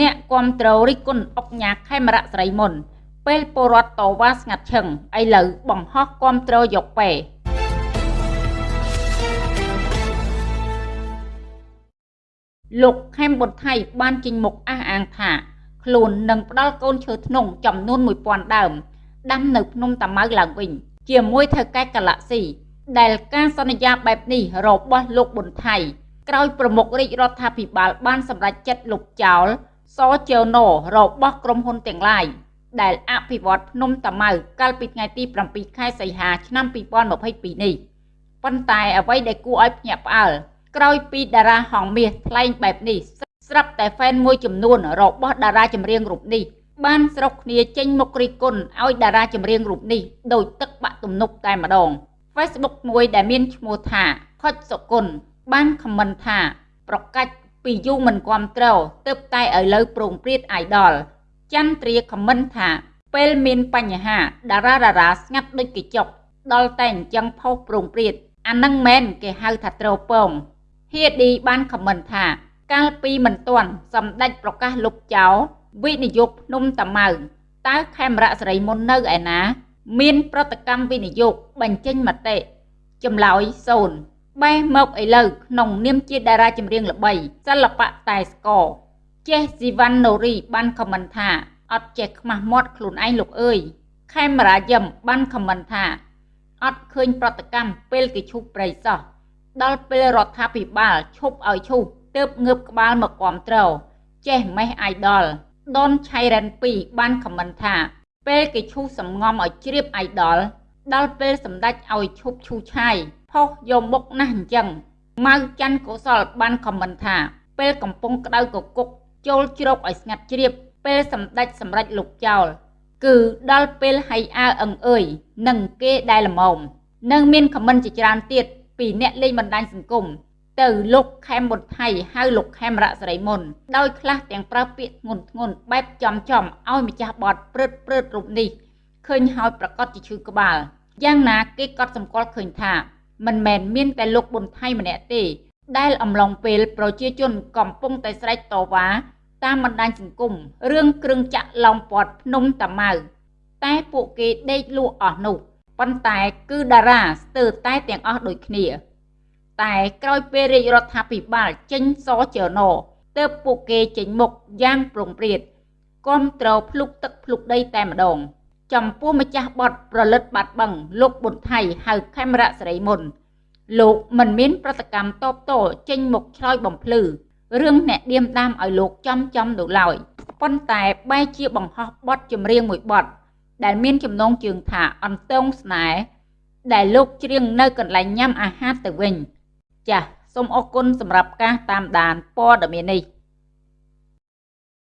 អ្នកគ្រប់គ្រងរិះគន់អុកញ៉ាខេមរៈស្រីមុន ពេលពលរដ្ឋតវ៉ាស្ងាត់ឈឹងឥឡូវបង្ហោះគ្រប់គ្រងយកពេលោកខេមបុតថៃបានចេញមុខអះអាងថា ខ្លួននឹងផ្ដល់កូនឈើធ្នង់ចំនួន1000ដើមដាំនៅភ្នំតាម៉ៅឡើងវិញ ជាមួយថៅកែកាឡាក់ស៊ីដែលការសន្យាបែបនេះរបស់លោកប៊ុនថៃក្រោយប្រមុខរាជរដ្ឋាភិបាលបានសម្រេចចិត្តលុបចោល សជើណូរបស់ក្រុមហ៊ុនទាំងឡាយដែលអភិវឌ្ឍភ្នំតាម៉ៅកាលពីថ្ងៃទី7ខែសីហាឆ្នាំ2022នេះប៉ុន្តែអ្វីដែលគួរឲ្យភ្ញាក់ផ្អើលក្រោយពីតារាហងមាសថ្លែងបែបនេះស្រាប់តែហ្វេនមួយចំនួនរបស់តារាចម្រៀងរូបនេះបានស្រុកគ្នាចេញមុខរិះគន់ឲ្យតារាចម្រៀងរូបនេះដោយទឹកបាក់ទំនប់តែម្ដង Facebook មួយដែលមានឈ្មោះថាខុចសុគន្ធបានខមមិនថា ប្រកាច់ ពីយូរមិនគ្រប់ត្រូវទើបតែឥឡូវប្រងព្រាតអាយដលចន្ទ្រាខមមិនថាពេលមានបញ្ហាតារាតារាស្ងាត់ដូចកញ្ចក់ដល់តែអញ្ចឹងផុសប្រងព្រាតអានឹងមែនគេហៅថាត្រូវពងហៀឌីបានខមមិនថា កាលពីមិនទាន់សម្ដេចប្រកាសលុបចោលវិនិយោគភ្នំតាម៉ៅតើខេមរៈសេរីមុននៅឯណា មាន ប្រតិកម្មវិនិយោគបញ្ចេញមតិចម្លើយ0 បែរមកឥឡូវក្នុងនាមជាតារាចម្រៀងល្បីសិល្បៈតែស្គរចេះស៊ីវ៉ាន់ណូរីបានខមមិនថាអត់ចេះខ្មាស់មាត់ខ្លួនឯងលោកអើយខេមរាយឹមបានខមមិនថាអត់ឃើញប្រតិកម្មពេលគេឈូសព្រៃសោះដល់ពេលរដ្ឋាភិបាលឈប់ឲ្យឈូសទើបងើបក្បាលមកគាំទ្រចេះមេះអាយដលដនឆៃរ៉ាន់2បានខមមិនថា ពេលគេឈូសសំងំឲ្យជ្រាបអាយដលដល់ពេលសម្ដេចឲ្យឈប់ឈូឆាយ ផុសយកមុខណាស់អញ្ចឹងម៉ៅច័ន្ទកុសលបានខមមិនថា ពេលកំពុងក្តៅកគុកចូលជ្រកឲ្យស្ងាត់ជ្រាប ពេលសម្ដេចសម្រេចលុបចោលគឺដល់ពេលហៃអើអឹងអើយនឹងគេដែលល្មមនឹងមានខមមិនជាច្រើនទៀតពីអ្នកលេងបណ្ដាញសង្គមទៅលោកខេមបុតថៃហៅលោកខេមរៈសេរីមុនដោយខ្លះទាំងប្រើពាក្យធ្ងន់ធ្ងរបែបចំចំឲ្យម្ចាស់បតព្រឹតព្រឹតរូបនេះឃើញហើយប្រកាសជាឈឺក្បាលយ៉ាងណាគេក៏សម្គាល់ឃើញថា មិនមែនមានតែលោកប៊ុនថៃម្នាក់ទេ ដែលអំឡុងពេលប្រជាជនកំពុងតែស្រែកតវ៉ាតាមបណ្ដាញសង្គមរឿងគ្រឿងចាក់ឡោមព័ទ្ធភ្នំតាម៉ៅតែពួកគេដេកលក់អស់នោះប៉ុន្តែគឺតារាស្ទើរតែទាំងអស់ដូចគ្នា តែក្រោយពេលរាជរដ្ឋាភិបាលចេញសចរណទើបពួកគេចេញមុខយ៉ាងប្រងព្រាតគាំទ្រភ្លុកទឹកភ្លុកដីតែម្ដង ចំពោះម្ចាស់បតប្រលិតបាត់បឹងលោកប៊ុនថៃហៅខេមរៈសេរីមុន លោកមិនមានប្រតិកម្មតបតចេញមុខឆ្លើយបំភ្លឺរឿងអ្នកឌៀមដាមឲ្យលោកចំចំនោះឡើយប៉ុន្តែបែរជាបង្ហោះបទចម្រៀងមួយបទដែលមានចំណងជើងថាអន្តងស្នេហ៍ដែលលោកច្រៀងនៅកន្លែងញ៉ាំអាហារទៅវិញ ចាសសូមអរគុណសម្រាប់ការតាមដានព័ត៌មាននេះ